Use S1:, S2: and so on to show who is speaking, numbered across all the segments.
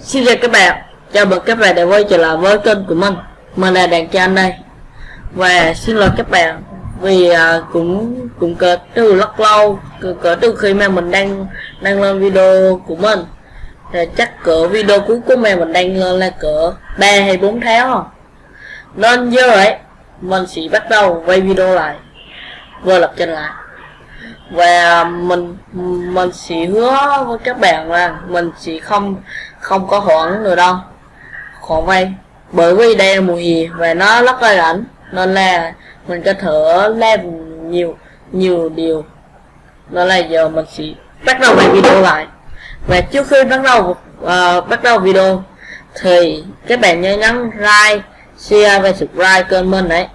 S1: Xin chào các bạn, chào mừng các bạn đã quay trở lại với kênh của mình. Mình là Đàn Chan đây. Và xin lỗi các bạn Vì à, cũng cũng cỡ từ rất lâu cỡ, cỡ từ khi mà mình đang đăng lên video của mình. Thì chắc cỡ video cuối cùng mà mình đăng lên là cỡ 3 hay 4 tháng. Nên giờ ấy Mình sẽ bắt đầu quay video lại. Vừa lập trình lại. Và mình mình sẽ hứa với các bạn là mình sẽ không không có hoãn nữa đâu. Khoản vay bởi vì đây là mùa hè và nó rất là lạnh nên là mình có thể làm nhiều nhiều điều. Nên là giờ mình sẽ bắt đầu bài video lại. Và trước khi bắt đầu uh, bắt đầu video thì các bạn nhớ nhấn like share và subscribe kênh mình đấy.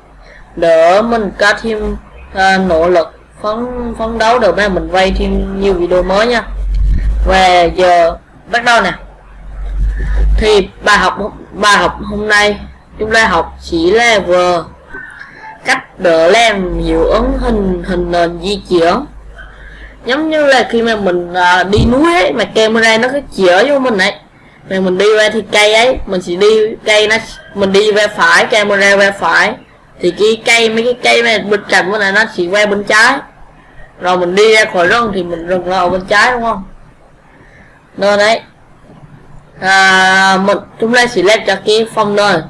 S1: Để mình có thêm uh, nỗ lực phấn phấn đấu được mà mình quay thêm nhiều video mới nha. Và giờ bắt đầu nè thì bài học bài học hôm nay chúng ta học chỉ là vừa cách đỡ làm hiệu ứng hình hình nền di chuyển. Giống như là khi mà mình à, đi núi ấy mà camera nó cứ chĩa vô mình ấy. Mà mình đi ra thì cây ấy mình sẽ đi cây nó mình đi về phải camera về phải. Thì cái cây mấy cái cây này bên cạnh của này nó sẽ qua bên trái. Rồi mình đi ra khỏi rừng thì mình rừng ở bên trái đúng không? Nên đấy à, mình chúng ta sẽ lên cho cái phong nơi.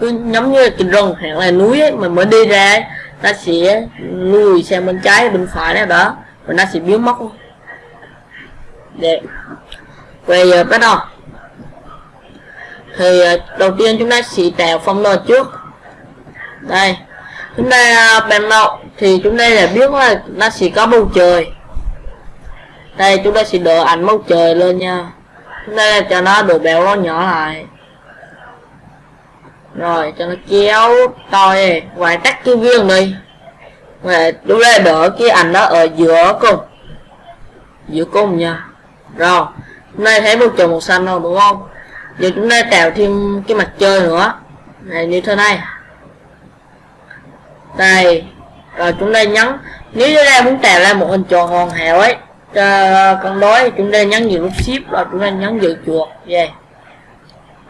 S1: Cứ giống như cái rừng hoặc là núi ấy, mình mới đi ra ấy, sẽ lùi sang bên trái bên phải này đó. Và nó sẽ biến mất. Để bây giờ bắt đầu. Thì à, đầu tiên chúng ta sẽ tạo phong nền trước. Đây. Chúng ta à, ban đầu thì chúng ta đã biết là nó sẽ có bầu trời. Đây chúng ta sẽ đỡ ảnh bầu trời lên nha nên là cho nó độ béo nó nhỏ lại. Rồi, cho nó kéo tôi ngoài tắt cái viên đi. Ngoài đúng đây đỡ cái ảnh đó ở giữa cùng. Giữa cùng nha. Rồi nay thấy bầu trời màu xanh rồi, đúng không? Giờ chúng ta tạo thêm cái mặt trời nữa. Này, như thế này. Đây. Rồi, chúng ta nhấn, nếu chúng ta muốn tạo ra một hình tròn hoàn hảo ấy cho con đối chúng ta nhấn vào nút shift rồi chúng ta nhấn vào chuột về.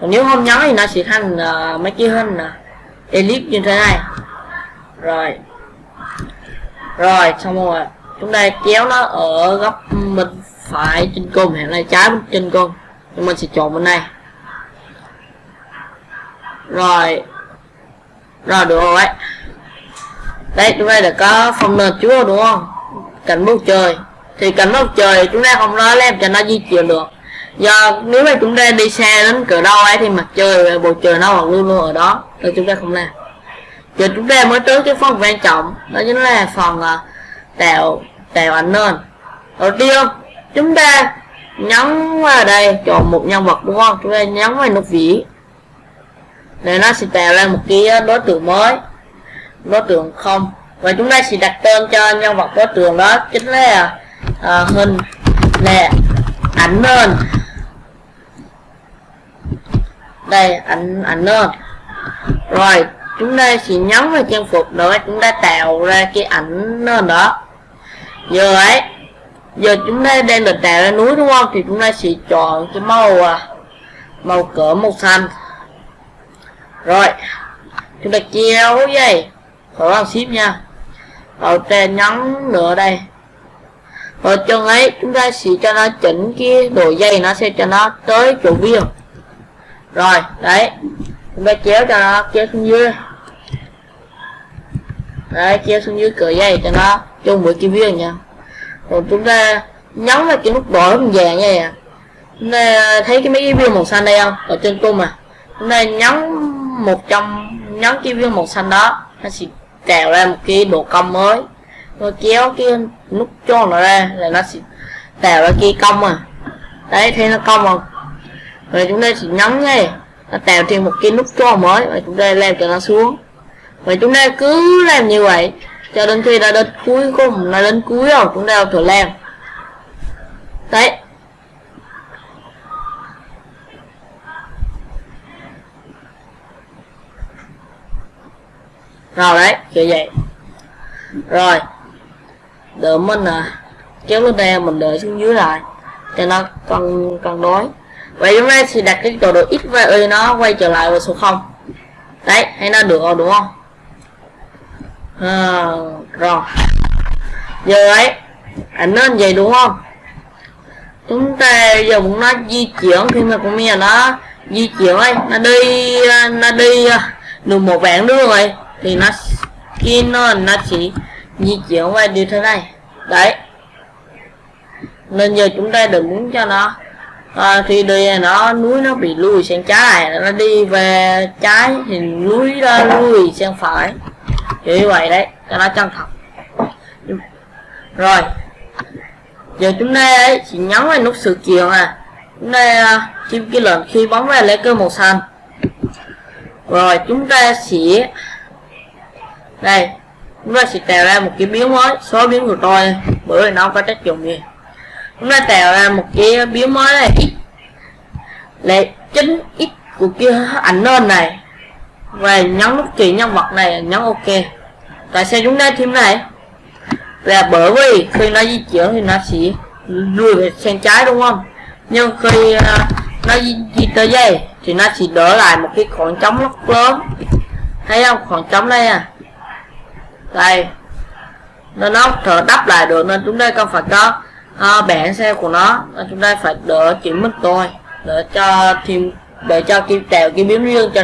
S1: Còn nếu không nhấn thì nó sẽ thành uh, mấy cái hình uh, elip như thế này. Rồi. Rồi xong rồi. Chúng ta kéo nó ở góc bên phải trên cùng hiện nay trái bên trên cùng. Chúng mình sẽ chọn bên này. Rồi. Rồi được rồi. Đấy chúng ta đã có phòng nền chúa đúng không? Cảnh bầu trời thì cánh bầu trời chúng ta không nói làm cho nó di chuyển được. Do nếu mà chúng ta đi xa đến cửa đâu ấy thì mặt trời bầu trời nó còn luôn luôn ở đó. Nên chúng ta không làm. Giờ chúng ta mới tới cái phần quan trọng. Đó chính là phần uh, tạo tạo ảnh nền đầu tiên chúng ta nhấn vào đây chọn một nhân vật đúng không? Chúng ta nhấn vào nút vĩ. Để nó sẽ tạo ra một cái đối tượng mới. Đối tượng không. Và chúng ta sẽ đặt tên cho nhân vật đối tượng đó chính là à, hơn lệ ảnh hơn, đây ảnh ảnh hơn, rồi chúng ta sẽ nhấn vào trang phục nữa chúng ta tạo ra cái ảnh hơn đó. Giờ ấy giờ chúng ta đang được tạo ra núi đúng không? Thì chúng ta sẽ chọn cái màu à, màu cỡ màu xanh. Rồi chúng ta kéo dây khỏi bằng ship nha. Ở trên nhấn nữa đây. Ờ, ở chân ấy, chúng ta sẽ cho nó chỉnh cái độ dây, nó sẽ cho nó tới chỗ viên rồi. Đấy. Chúng ta kéo cho nó kéo xuống dưới. Đấy kéo xuống dưới cửa dây cho nó chung với cái viên nha. Rồi chúng ta nhấn vào cái nút đỏ vàng nha. Vậy chúng ta thấy cái mấy cái viên màu xanh đây không? Ở trên cung mà chúng ta nhấn một trong, nhấn cái viên màu xanh đó, nó sẽ tạo ra một cái độ cong mới tôi kéo cái nút cho nó ra là nó sẽ tạo ra cái cong à. Đấy thế nó cong không? Rồi chúng ta chỉ nhấn này nó tạo thêm một cái nút cho mới và chúng ta làm cho nó xuống. Và chúng ta cứ làm như vậy, cho đến khi đã đến cuối cùng là đến cuối rồi, chúng ta thử làm đấy. Rồi đấy, kiểu vậy. Rồi đợi mình à. Kéo lên đây mình đợi xuống dưới lại. Cho nó cân cân đối vậy chúng ta sẽ đặt cái tọa độ x và y nó quay trở lại vào số 0 đấy hay nó được rồi đúng không? À, rồi. Giờ ấy ảnh nên vậy đúng không? Chúng ta giờ muốn nó di chuyển khi mà con mèo nó di chuyển ấy nó đi nó đi à, được một vạn đường rồi thì nó khi nó nó chỉ di chuyển qua như thế này. Đấy. Nên giờ chúng ta đừng muốn cho nó. À, thì đi nó núi nó bị lùi sang trái nó đi về trái thì núi nó lùi sang phải. Kiểu như vậy đấy cho nó chân thật. Rồi. Giờ chúng ta ấy chỉ nhấn vào nút sự kiện à. Chúng ta à, chim cái lệnh khi bóng vào lấy cơ màu xanh. Rồi chúng ta sẽ đây chúng ta sẽ tạo ra một cái biến mới số biến của tôi bởi vì nó có tác dụng gì. Chúng ta tạo ra một cái biến mới này x là chính x của cái ảnh lên này. Và nhấn nút chỉ nhân vật này nhấn ok. Tại sao chúng ta thêm này? Là bởi vì khi nó di chuyển thì nó sẽ lùi về sang trái đúng không? Nhưng khi à, nó di, di tới dây thì nó chỉ đỡ lại một cái khoảng trống rất lớn. Thấy không? Khoảng trống đây à đây. Nên nó thở đắp lại được nên chúng ta cần phải có à, uh, bảng xe của nó. Nên chúng ta phải đỡ chỉnh mức tôi để cho thêm để cho kim tèo kim biến riêng cho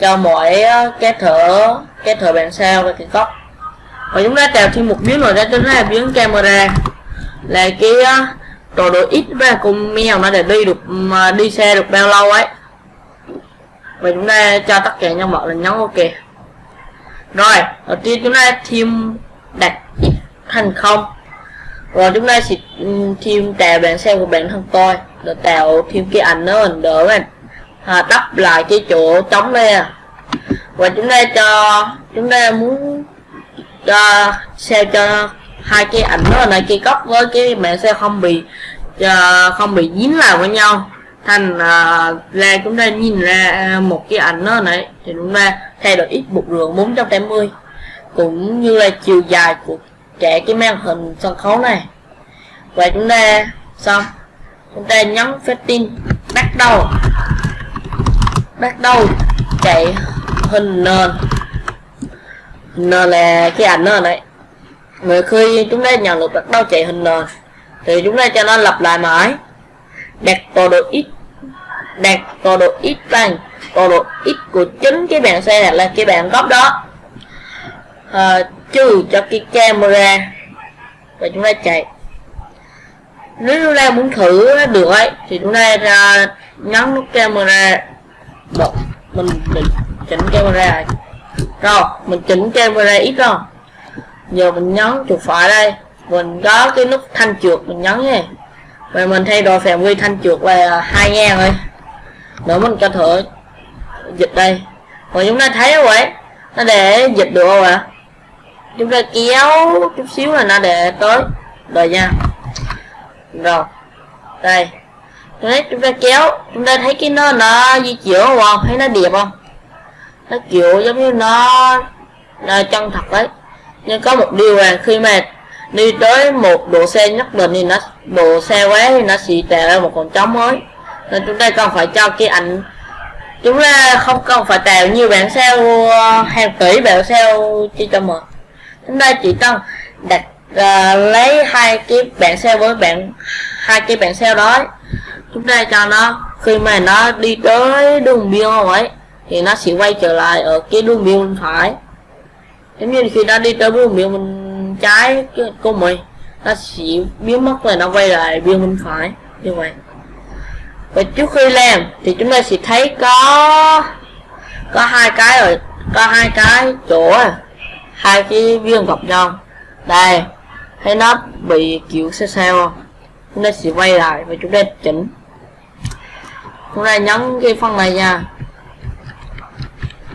S1: cho mỗi à, cái thở cái thở bản sao và cái góc. Và chúng ta tạo thêm một biến rồi ra chúng ta là biến camera. Là cái à, tổ độ ít và cùng mèo nó để đi được mà đi xe được bao lâu ấy. Và chúng ta cho tất cả nhân vật là nhấn ok rồi đầu tiên chúng ta thêm đặt thành không. Rồi chúng ta sẽ ừ, thêm tạo bản xe của bản thân tôi. Để tạo thêm cái ảnh nó mình đỡ mình à, đắp lại cái chỗ trống đây à. Và chúng ta cho chúng ta muốn cho xe cho hai cái ảnh nó này cái góc với cái mẹ xe không bị uh, không bị dính lại với nhau. Thành ờ, uh, là chúng ta nhìn ra à, một cái ảnh nó này. Thì chúng ta thay đổi ít một rưỡi 480 cũng như là chiều dài của trẻ cái màn hình sân khấu này. Và chúng ta xong. Chúng ta nhấn phép tin bắt đầu. Bắt đầu chạy hình nền nền là cái ảnh nền đấy người khi chúng ta nhận được bắt đầu chạy hình nền thì chúng ta cho nó lặp lại mãi. Đặt tọa độ x đặt tọa độ x bằng tọa độ x của chính cái bàn xe là cái bàn góc đó. À, trừ cho cái camera. Và chúng ta chạy. Nếu chúng ta muốn thử được ấy thì chúng ta ra nhấn nút camera. Được. mình định chỉnh camera. Rồi mình chỉnh camera ít rồi. Giờ mình nhấn chuột phải đây. Mình có cái nút thanh trượt mình nhấn nha. Và mình thay đổi phạm vi thanh trượt là hai ngàn thôi. Nữa mình cho thử dịch đây. Và chúng ta thấy không vậy? Nó để dịch được không ạ? Chúng ta kéo chút xíu là nó để tới. Rồi nha. Rồi. Đây. Đấy chúng ta kéo, chúng ta thấy cái nó nó di chuyển không thấy nó đẹp không? Nó kiểu giống như nó là chân thật đấy. Nhưng có một điều là khi mà đi tới một độ xe nhất định thì nó, độ xe quá thì nó sẽ tạo ra một con trống mới. Nên chúng ta cần phải cho cái ảnh chúng ta không cần phải tạo nhiều bản sao hàng tỷ bản sao chỉ cho mở chúng ta chỉ cần đặt uh, lấy hai cái bản sao với bạn hai cái bản sao đó. Chúng ta cho nó khi mà nó đi tới đường biên ấy thì nó sẽ quay trở lại ở cái đường biên bên phải. Giống như khi nó đi tới đường biên bên trái của mình nó sẽ biến mất rồi nó quay lại biên bên phải như vậy và trước khi làm thì chúng ta sẽ thấy có có hai cái rồi, có hai cái chỗ, hai cái viên gặp nhau đây, thấy nó bị kiểu xe sao không? Chúng ta sẽ quay lại và chúng ta chỉnh. Chúng ta nhấn cái phần này nha.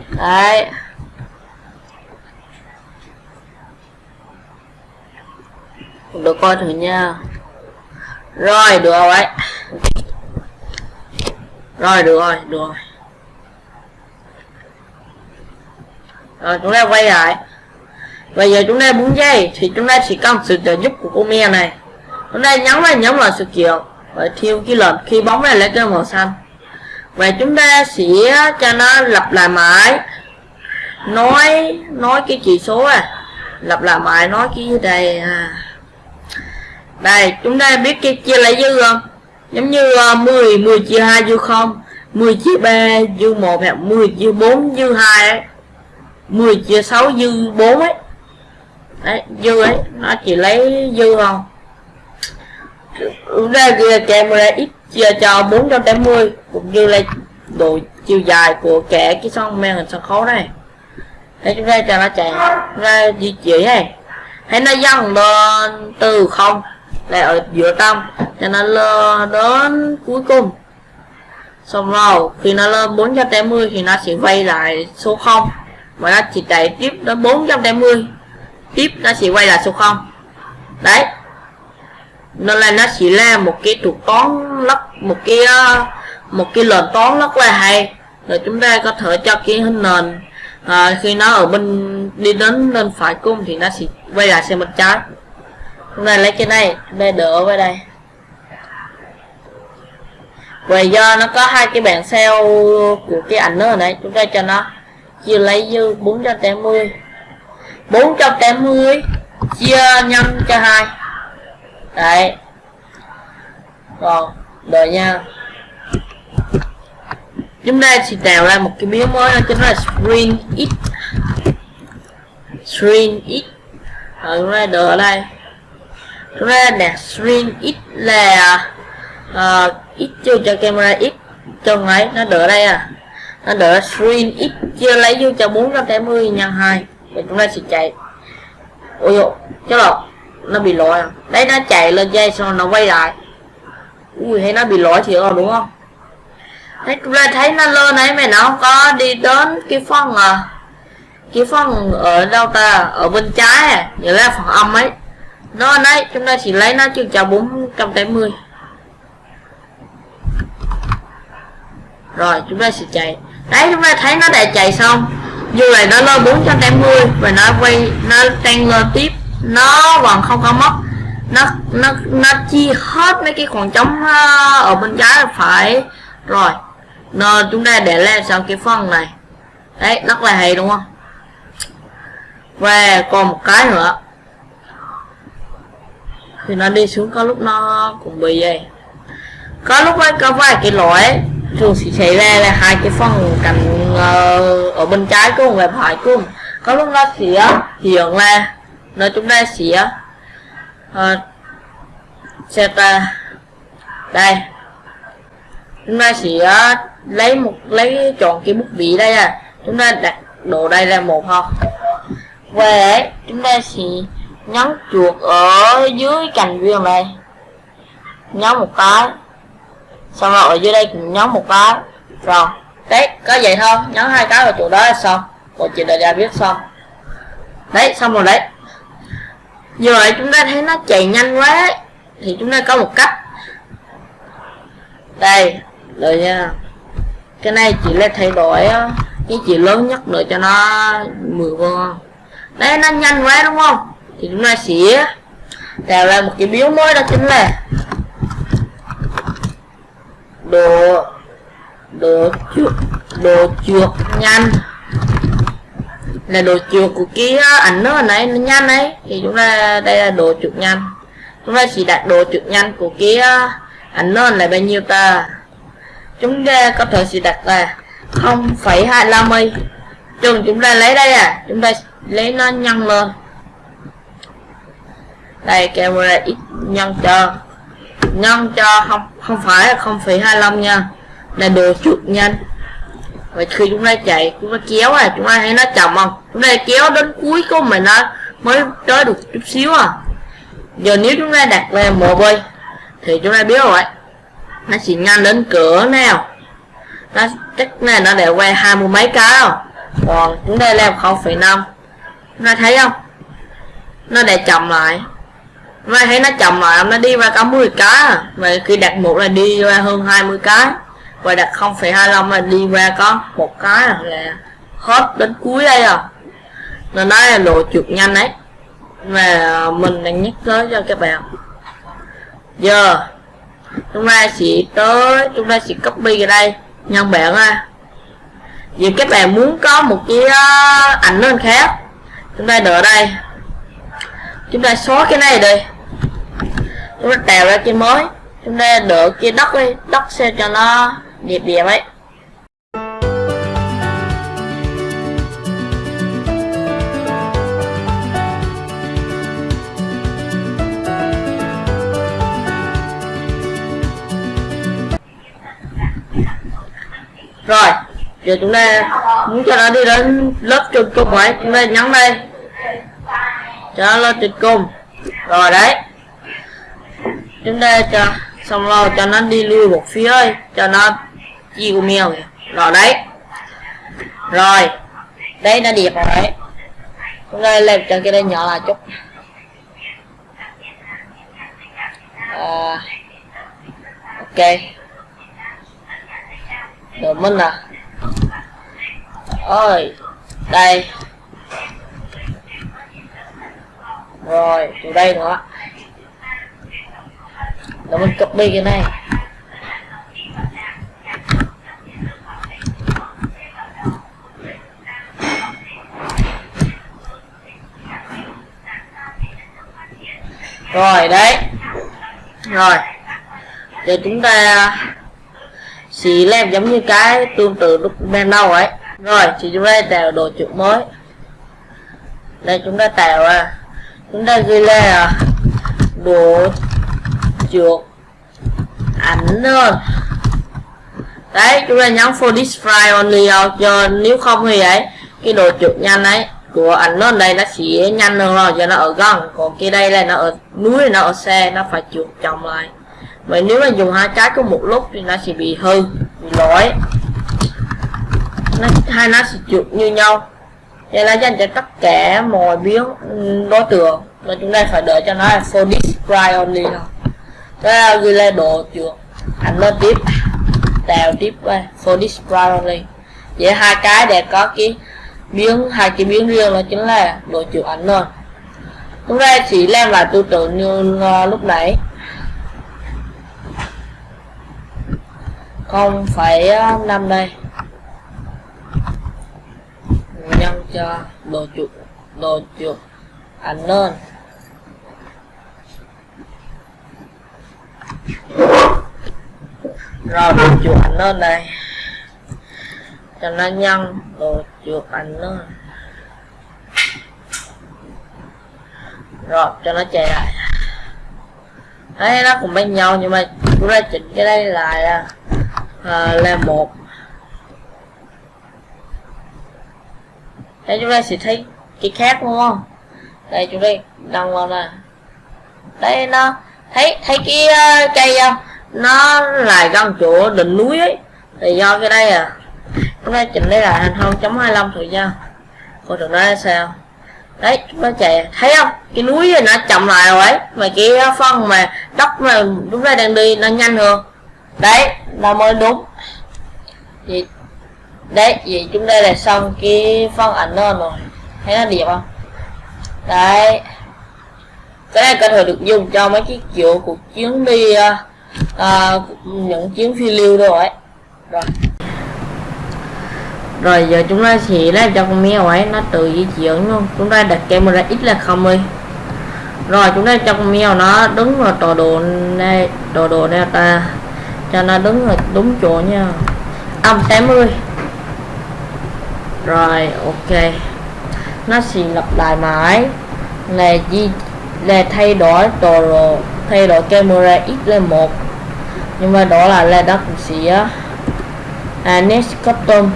S1: Đấy. Được coi thử nha. Rồi, được rồi rồi, được rồi được rồi. Rồi, chúng ta quay lại. Bây giờ chúng ta muốn dây thì chúng ta chỉ cần sự trợ giúp của cô me này. Chúng ta nhấn vào nhấn vào sự kiện và thiêu cái lệnh khi bóng này lấy cái màu xanh. Và chúng ta sẽ cho nó lặp lại mãi. Nói nói cái chỉ số à. Lặp lại mãi, nói cái đây à? Đây, chúng ta biết cái chia lấy dư không? Giống như ờ, 10 10 chia 2 dư 0, 10 chia 3 dư 1 hoặc 10 chia 4 dư 2 ấy 10 chia 6 dư 4 ấy. Đấy dư ấy nó chỉ lấy dư không ra kia camera x chia cho 480 cũng như là độ chiều dài của kẻ cái sông men hình sân khấu này. Để chúng ta cho nó chạy ra di chuyển này hãy nó dần lên từ không là ở giữa tâm cho nó lơ đến cuối cùng. Xong rồi khi nó lên 480 thì nó sẽ quay lại số 0 và nó chỉ chạy tiếp đến 480 tiếp nó sẽ quay lại số 0 đấy. Nên là nó chỉ là một cái trục toán lắc một cái ờ, một cái lệnh toán rất là hay. Rồi chúng ta có thể cho cái hình nền à, khi nó ở bên đi đến bên phải cung thì nó sẽ quay lại sang bên trái này lấy cái này đây đỡ vào đây. Và do nó có hai cái bảng sale của cái ảnh nữa này chúng ta cho nó chia lấy dư 480 480 chia nhân cho hai. Đấy. Còn, đợi nha. Chúng ta sẽ tạo ra một cái biến mới đó chính là string x. String x. Rồi, chúng ta đợi ở đây chúng ta x là uh, x chưa cho camera x trong ấy nó đỡ đây à. Nó đỡ string x chưa lấy vô cho 480 nhân 2 và chúng ta sẽ chạy. Ôi dồi chứ là nó bị lỗi à. Đấy nó chạy lên dây xong nó quay lại. Ui hay nó bị lỗi thì rồi đúng không? Đấy chúng ta thấy nó lên đấy mà nó không có đi đến cái phần à ờ, cái phần ở đâu ta ở bên trái à nhớ là phần âm ấy nó đấy, chúng ta chỉ lấy nó chừng cho 480 rồi, chúng ta sẽ chạy. Đấy, chúng ta thấy nó đã chạy xong. Dù này nó lên 480 và nó quay, nó tăng lên tiếp, nó còn không có mất. Nó nó nó chia hết mấy cái khoảng trống ờ, ở bên trái phải. Rồi, nó, chúng ta để lên sau cái phần này. Đấy, rất là hay, đúng không? Và còn một cái nữa thì nó đi xuống có lúc nó cũng bị vậy. Có lúc ấy có vài cái lỗi thường sẽ xảy ra là hai cái phần cạnh uh, ở bên trái cùng và phải cùng có lúc nó sẽ hiện là nó chúng ờ, ta sẽ uh, set ra đây. Chúng ta sẽ lấy một lấy chọn cái bút vị đây à. Chúng ta đặt độ đây là một thôi về chúng ta sẽ nhấn chuột ở dưới cành viên này. Nhấn một cái. Xong rồi ở dưới đây cũng nhấn một cái. Rồi. Đấy, có vậy thôi. Nhấn hai cái vào chỗ đó là xong. Một chị đã ra biết xong. Đấy, xong rồi đấy. Giờ vậy chúng ta thấy nó chạy nhanh quá ấy. thì chúng ta có một cách. Đây, rồi nha. Cái này chỉ là thay đổi cái chỉ lớn nhất nữa cho nó 10 vô. Đấy, nó nhanh quá, đúng không? Thì chúng ta sẽ tạo ra một cái biếu mới đó chính là đồ đồ chuột đồ chuột nhanh. Là đồ chuột của cái ờ, ảnh nó này nó nhanh ấy. Thì chúng ta đây là đồ chuột nhanh. Chúng ta chỉ đặt đồ chuột nhanh của cái ờ, ảnh nó là bao nhiêu ta? Chúng ta có thể sẽ đặt là 0,25 y. Chừng chúng ta lấy đây à chúng ta lấy nó nhân lên đây camera x nhân cho. Nhân cho không không phải là 0,25 nha. Là đồ chuột nhanh. Và khi chúng ta chạy chúng ta kéo à chúng ta thấy nó chậm không? Chúng ta kéo đến cuối của mình nó mới tới được chút xíu à. Giờ nếu chúng ta đặt lên một bơi thì chúng ta biết rồi. Nó chỉ nhanh đến cửa nào. Nó chắc này nó để quay hai mươi mấy cái không? Còn chúng ta làm 0,5 chúng ta thấy không? Nó để chậm lại và thấy nó chậm lại nó đi qua cả 10 cái à. và khi đặt một là đi qua hơn 20 cái. Và đặt 0,25 là đi qua có một cái à. là hết đến cuối đây rồi, nên nó là lộ chuột nhanh đấy và mình đang nhắc tới cho các bạn. Giờ chúng ta sẽ tới chúng ta sẽ copy cái đây. Nhân bản à. ha. vì các bạn muốn có một cái ảnh lên khác. Chúng ta đợi đây chúng ta xóa cái này đi chúng ta tạo ra cái mới. Chúng ta đỡ cái đất đi đất sẽ cho nó đẹp đẹp ấy. Rồi, giờ chúng ta muốn cho nó đi đến lớp trường cùng ấy chúng ta nhấn đây cho nó tuyệt cung rồi đấy. Chúng ta cho xong rồi cho nó đi lui một phía ơi cho nó chiều mèo rồi đấy. Rồi. Đây nó đẹp rồi đấy. Chúng ta làm cho cái đây nhỏ lại chút. À, ok. Rồi mình à. Ơi đây. Rồi, từ đây nữa. Rồi mình copy cái này. Rồi, đấy. Rồi. Giờ chúng ta xì lem giống như cái tương tự lúc ban đầu ấy. Rồi thì chúng ta tạo đồ chuột mới. Đây, chúng ta tạo ra chúng ta ghi là đồ chuột ảnh luôn đấy, chúng ta nhấn for this file only cho nếu không thì ấy, cái đồ chuột nhanh ấy của ảnh nó đây nó sẽ nhanh hơn rồi, cho nó ở gần. Còn cái đây là nó ở núi, nó ở xe, nó phải chuột chồng lại. Vậy nếu mà dùng hai cái cùng một lúc thì nó sẽ bị hư, bị lỗi. Nó hai nó sẽ chuột như nhau vậy là dành cho tất cả mọi biến ừ, đối tượng và chúng ta phải đợi cho nó là for this cry only thôi. Đó là ghi lên độ chuột ảnh lên tiếp. Tạo tiếp qua for this cry only. Vậy hai cái để có cái biến hai cái biến riêng đó chính là độ chuột ảnh thôi chúng ta chỉ làm lại tư tưởng như uh, lúc nãy. Không phải ờ, năm đây. Nhân cho đồ chuột đồ chuột ảnh lên rồi đồ chuột ảnh lên đây. Cho nó nhân đồ chuột ảnh lên rồi cho nó chạy lại. Thấy nó cũng bên nhau nhưng mà chúng ta chỉnh cái đây lại à à, là một. Đây chúng ta sẽ thấy cái khác đúng không? Đây chúng ta đăng vào nè đây nó thấy thấy cái uh, cây không nó lại gần chỗ đỉnh núi ấy. Thì do cái đây à chúng ta chỉnh đây là thành không chấm hai thôi nha. Coi thử nó sao? Đấy chúng ta chạy thấy không? Cái núi này nó chậm lại rồi ấy mà cái phân mà đất mà chúng ta đang đi nó nhanh hơn. Đấy là mới đúng. Vậy đấy vậy chúng ta là xong cái phân ảnh đó rồi thấy nó đẹp không? Đấy. Cái này có thể được dùng cho mấy cái kiểu cuộc chuyến đi uh, những chuyến phi lưu đâu ấy. Rồi. Rồi giờ chúng ta sẽ làm cho con mèo ấy nó tự di chuyển luôn. Chúng ta đặt camera ít là không đi. Rồi chúng ta cho con mèo nó đứng vào tọa độ này tọa độ này ta cho nó đứng ở đúng chỗ nha. Âm 80 rồi ok. Nó sẽ lặp lại mãi. Là gì là thay đổi đồ thay đổi camera x lên một. Nhưng mà đó là là đất sẽ à next custom.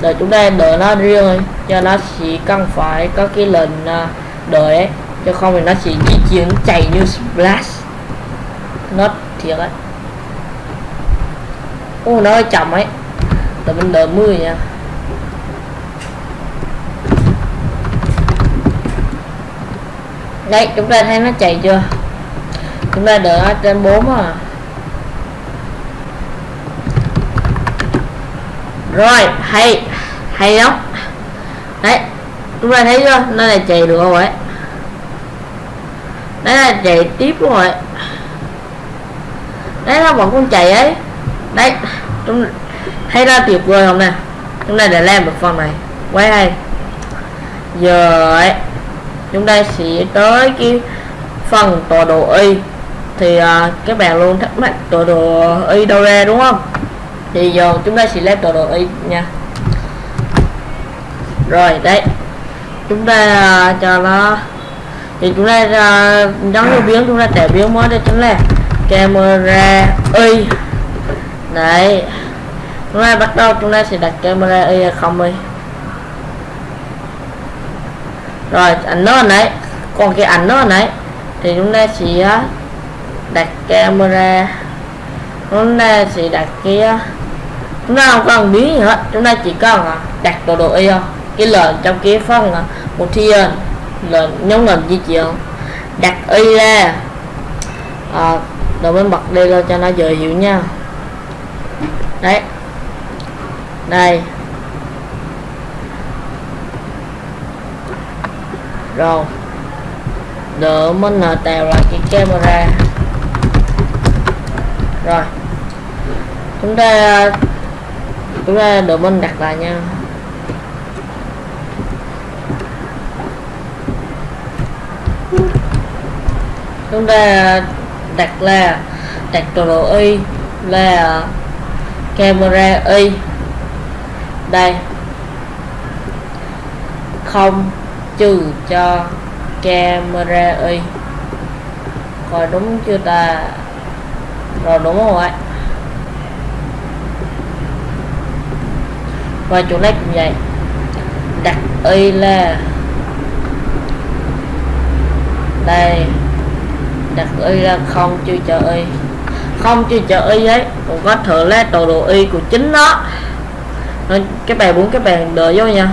S1: Để chúng ta đợi nó riêng cho nó chỉ cần phải có cái lệnh à, đợi cho chứ không thì nó chỉ di chuyển chạy như splash nó thiệt đấy, ô nó hơi chậm ấy để mình đợi mưa nha. Đây, chúng ta thấy nó chạy chưa? Chúng ta đợi ở trên 4 à rồi, hay hay lắm. Đấy, chúng ta thấy chưa? Nó là chạy được rồi. Ấy đấy là chạy tiếp luôn rồi. Đấy, nó vẫn con chạy ấy. Đấy, chúng thấy ra tuyệt vời không nè? Chúng ta đã làm được phần này. Quá hay giờ ấy chúng ta sẽ tới cái phần tọa độ y. Thì uh, các bạn luôn thắc mắc tọa độ y đâu ra đúng không? Thì giờ chúng ta sẽ lấy tọa độ y nha. Rồi đấy. Chúng ta uh, cho nó. Thì chúng ta à, uh, giống như biến chúng ta để biến mới đây chính là camera y. Đấy chúng ta bắt đầu chúng ta sẽ đặt camera y không đi. Rồi ảnh nó nãy còn cái ảnh nó nãy thì chúng ta sẽ đặt camera. Chúng ta sẽ đặt kia chúng ta không cần biến gì hết chúng ta chỉ cần à, đặt đồ đồ y à, cái lệnh trong cái phần à, một thiên lệnh nhóm lệnh di chuyển đặt y ra. À, rồi mới bật đây lên cho nó dễ hiểu nha. Đấy đây. Rồi. Đỡ mình tạo lại cái camera. Rồi. Chúng ta chúng ta đỡ mình đặt lại nha. Chúng ta đặt là, đặt đồ độ y là camera y đây. Không, trừ cho camera y. Coi đúng chưa ta? Rồi đúng rồi và chỗ này cũng vậy. Đặt y là đây. Đặt y là không chưa cho y. Không chưa cho y ấy cũng có thử là tọa độ y của chính nó cái bè bạn muốn các bạn đợi vô nha.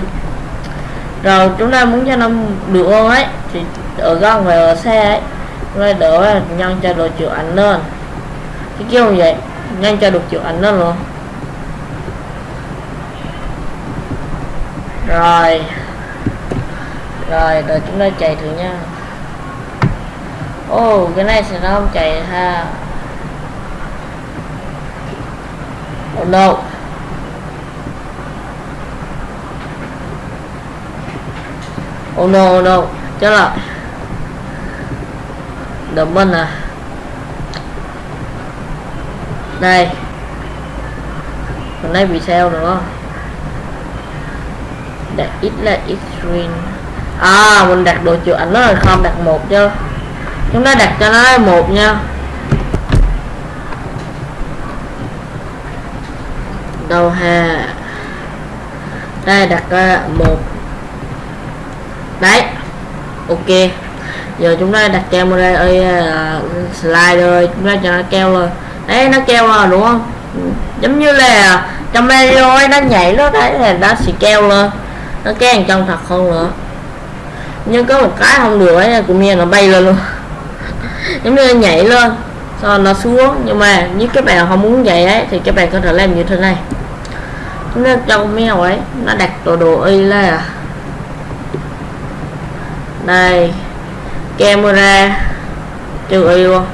S1: Rồi chúng ta muốn cho nó được hơn ấy thì ở gần và ở xe ấy chúng ta đỡ nhân cho được chịu ảnh lên. Cái kiểu như vậy nhân cho được chịu ảnh lên luôn. Rồi. Rồi rồi chúng ta chạy thử nha. Ô oh, cái này sẽ nó không chạy ha. Oh no oh no oh no. Chắc là đập bên à? Đây còn đây bị sao nữa đặt ít là extreme à mình đặt đồ chịu ảnh nó là không, đặt một chứ. Chúng ta đặt cho nó một nha. Đâu ha đây, đặt một đấy. Ok. Giờ chúng ta đặt camera ơi uh, à, slide rồi chúng ta cho nó keo rồi. Đấy nó keo rồi đúng không? Ừ. Giống như là trong video ấy nó nhảy nó đấy là nó sẽ keo lên. Nó kéo trong thật không nữa. Nhưng có một cái không được ấy cũng như nó bay lên luôn. Giống như nó nhảy lên sau nó xuống. Nhưng mà nếu các bạn không muốn vậy ấy thì các bạn có thể làm như thế này. Chúng ta trong mèo ấy nó đặt đồ đồ y là đây. Camera. Trừ y luôn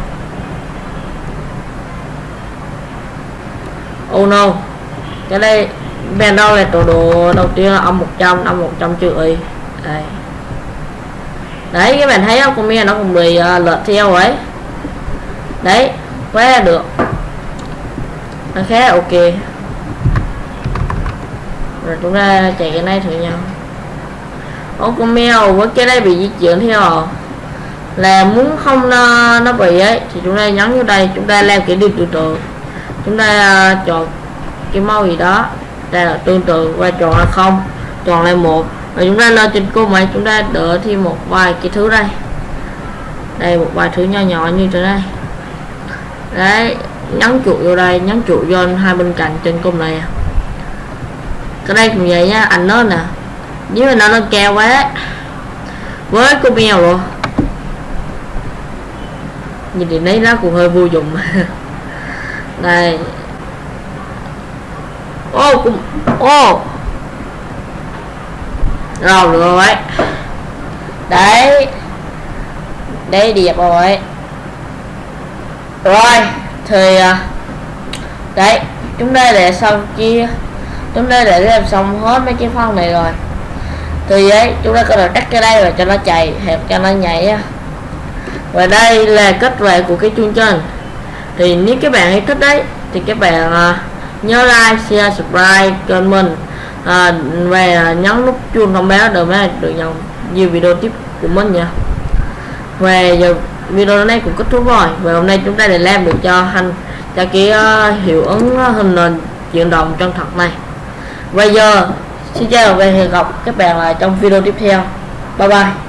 S1: oh no. Cái đây bên đâu là tổ đồ đầu tiên là âm 100 âm 100 trừ y. Đây. Đấy các bạn thấy không? Comment nó cũng bị à, uh, lượt theo ấy. Đấy quá được. Nó khá ok. Rồi chúng ta chạy cái này thử nhau ô con mèo với cái đây bị di chuyển theo à? là muốn không nó, nó bị ấy thì chúng ta nhấn vô đây chúng ta làm cái điều tương tự, chúng ta uh, chọn cái màu gì đó đây là tương tự và chọn là không chọn là một. Và chúng ta lên trên cô máy chúng ta đỡ thêm một vài cái thứ đây. Đây một vài thứ nhỏ nhỏ như thế này. Đấy nhấn chuột vô đây nhấn chuột vô hai bên cạnh trên cung này à. cái đây cũng vậy nha anh nó nè nếu mà nó nó cao quá, với cô mèo rồi nhìn thì lấy nó cũng hơi vô dụng. Đây. Ô, cũng ô. Oh. rồi rồi. Đấy. Đấy đẹp rồi. Rồi, thì à, đấy. Chúng ta để xong chia chúng ta để làm xong hết mấy cái phần này rồi thì ấy chúng ta có thể cắt cái đây và cho nó chạy hẹp cho nó nhảy và đây là kết quả của cái chương trình. Thì nếu các bạn thích đấy thì các bạn à, nhớ like share subscribe kênh mình. À, và nhấn nút chuông thông báo để mà được nhận nhiều video tiếp của mình nha. Và giờ video này cũng kết thúc rồi. Và hôm nay chúng ta đã làm được cho hành cho cái uh, hiệu ứng à, hình nền chuyển động chân thật này. Bây giờ xin chào và hẹn gặp các bạn lại trong video tiếp theo. Bye bye.